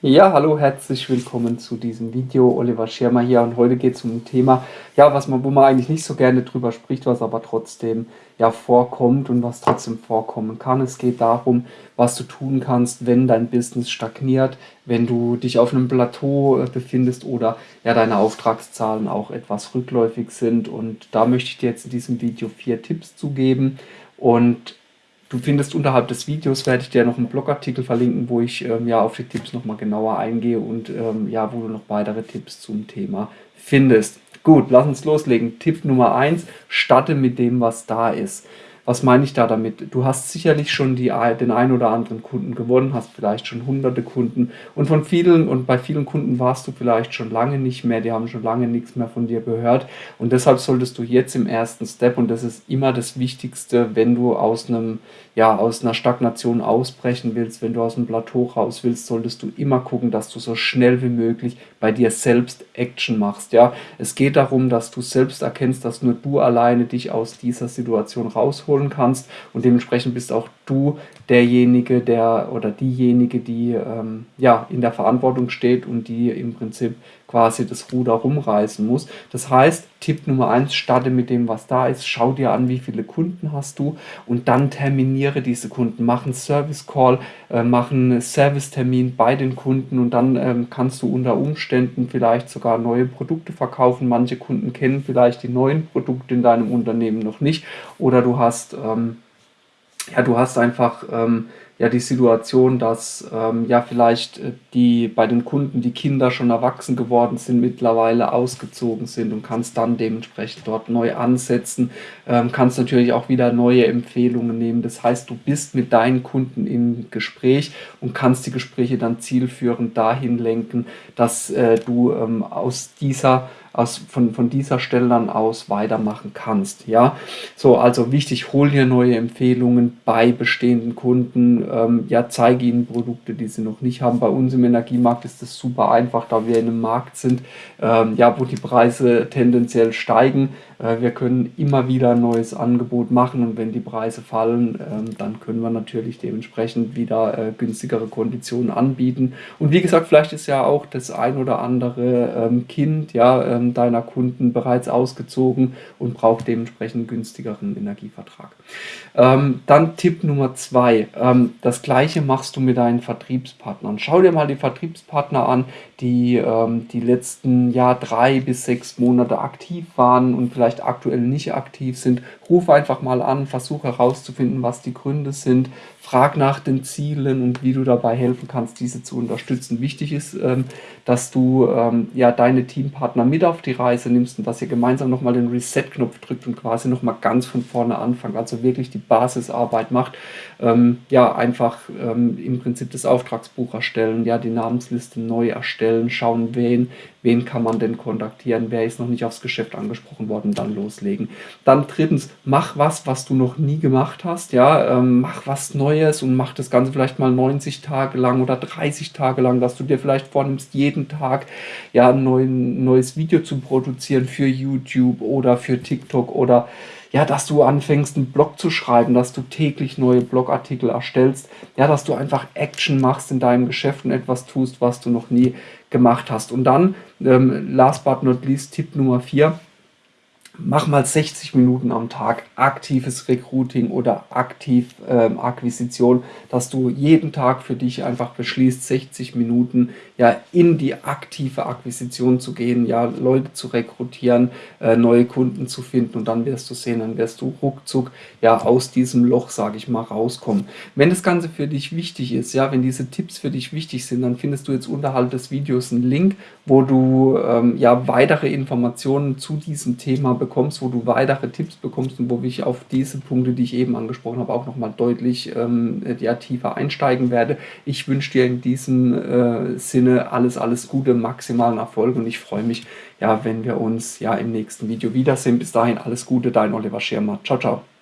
Ja, hallo, herzlich willkommen zu diesem Video. Oliver Schirmer hier und heute geht es um ein Thema, ja, was man, wo man eigentlich nicht so gerne drüber spricht, was aber trotzdem ja vorkommt und was trotzdem vorkommen kann. Es geht darum, was du tun kannst, wenn dein Business stagniert, wenn du dich auf einem Plateau äh, befindest oder ja deine Auftragszahlen auch etwas rückläufig sind. Und da möchte ich dir jetzt in diesem Video vier Tipps zu geben. Und Du findest unterhalb des Videos, werde ich dir noch einen Blogartikel verlinken, wo ich ähm, ja auf die Tipps nochmal genauer eingehe und ähm, ja, wo du noch weitere Tipps zum Thema findest. Gut, lass uns loslegen. Tipp Nummer 1, starte mit dem, was da ist. Was meine ich da damit? Du hast sicherlich schon die, den ein oder anderen Kunden gewonnen, hast vielleicht schon hunderte Kunden und von vielen und bei vielen Kunden warst du vielleicht schon lange nicht mehr, die haben schon lange nichts mehr von dir gehört und deshalb solltest du jetzt im ersten Step und das ist immer das Wichtigste, wenn du aus einem ja, aus einer Stagnation ausbrechen willst, wenn du aus dem Plateau raus willst, solltest du immer gucken, dass du so schnell wie möglich bei dir selbst Action machst. Ja, es geht darum, dass du selbst erkennst, dass nur du alleine dich aus dieser Situation rausholen kannst. Und dementsprechend bist auch du derjenige, der oder diejenige, die ähm, ja in der Verantwortung steht und die im Prinzip quasi das Ruder rumreißen muss. Das heißt, Tipp Nummer eins: starte mit dem, was da ist, schau dir an, wie viele Kunden hast du und dann terminiere diese Kunden, mach einen Service Call, äh, mach einen Servicetermin bei den Kunden und dann ähm, kannst du unter Umständen vielleicht sogar neue Produkte verkaufen. Manche Kunden kennen vielleicht die neuen Produkte in deinem Unternehmen noch nicht oder du hast ähm, ja, du hast einfach ähm, ja die Situation, dass ähm, ja vielleicht äh, die bei den Kunden die Kinder schon erwachsen geworden sind, mittlerweile ausgezogen sind und kannst dann dementsprechend dort neu ansetzen, ähm, kannst natürlich auch wieder neue Empfehlungen nehmen. Das heißt, du bist mit deinen Kunden im Gespräch und kannst die Gespräche dann zielführend dahin lenken, dass äh, du ähm, aus dieser aus, von, von dieser Stelle dann aus weitermachen kannst. Ja, so also wichtig, hol dir neue Empfehlungen bei bestehenden Kunden. Ähm, ja, zeige ihnen Produkte, die sie noch nicht haben. Bei uns im Energiemarkt ist das super einfach, da wir in einem Markt sind, ähm, ja, wo die Preise tendenziell steigen. Äh, wir können immer wieder ein neues Angebot machen und wenn die Preise fallen, ähm, dann können wir natürlich dementsprechend wieder äh, günstigere Konditionen anbieten. Und wie gesagt, vielleicht ist ja auch das ein oder andere ähm, Kind ja, ähm, deiner Kunden bereits ausgezogen und braucht dementsprechend günstigeren Energievertrag. Dann Tipp Nummer zwei. Das gleiche machst du mit deinen Vertriebspartnern. Schau dir mal die Vertriebspartner an, die die letzten ja, drei bis sechs Monate aktiv waren und vielleicht vielleicht aktuell nicht aktiv sind, ruf einfach mal an, versuch herauszufinden, was die Gründe sind, frag nach den Zielen und wie du dabei helfen kannst, diese zu unterstützen. Wichtig ist, ähm, dass du ähm, ja deine Teampartner mit auf die Reise nimmst und dass ihr gemeinsam nochmal den Reset-Knopf drückt und quasi nochmal ganz von vorne anfangt, also wirklich die Basisarbeit macht. Ähm, ja, einfach im Prinzip das Auftragsbuch erstellen, ja, die Namensliste neu erstellen, schauen, wen, wen kann man denn kontaktieren, wer ist noch nicht aufs Geschäft angesprochen worden, dann loslegen. Dann drittens, mach was, was du noch nie gemacht hast, ja, mach was Neues und mach das Ganze vielleicht mal 90 Tage lang oder 30 Tage lang, dass du dir vielleicht vornimmst, jeden Tag ja ein neues Video zu produzieren für YouTube oder für TikTok oder ja, dass du anfängst, einen Blog zu schreiben, dass du täglich neue Blogartikel erstellst, ja, dass du einfach Action machst in deinem Geschäft und etwas tust, was du noch nie gemacht hast. Und dann, ähm, last but not least, Tipp Nummer 4, mach mal 60 Minuten am Tag aktives Recruiting oder aktiv ähm, Akquisition, dass du jeden Tag für dich einfach beschließt, 60 Minuten ja in die aktive Akquisition zu gehen, ja Leute zu rekrutieren, äh, neue Kunden zu finden und dann wirst du sehen, dann wirst du ruckzuck ja aus diesem Loch, sage ich mal, rauskommen. Wenn das Ganze für dich wichtig ist, ja, wenn diese Tipps für dich wichtig sind, dann findest du jetzt unterhalb des Videos einen Link, wo du ähm, ja weitere Informationen zu diesem Thema bekommst bekommst, wo du weitere Tipps bekommst und wo ich auf diese Punkte, die ich eben angesprochen habe, auch nochmal deutlich ähm, ja, tiefer einsteigen werde. Ich wünsche dir in diesem äh, Sinne alles, alles Gute, maximalen Erfolg und ich freue mich, ja, wenn wir uns ja im nächsten Video wiedersehen. Bis dahin alles Gute, dein Oliver Schirmer. Ciao, ciao.